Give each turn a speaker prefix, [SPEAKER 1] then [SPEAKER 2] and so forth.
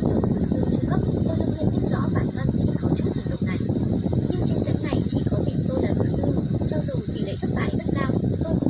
[SPEAKER 1] chất lượng dinh dưỡng trung cấp tôi Lương Nguyên biết rõ bản thân chỉ có chút trình độ này. Nhưng trên trận này chỉ có mình tôi là dược sư, cho dù tỷ lệ thất bại rất cao, tôi cũng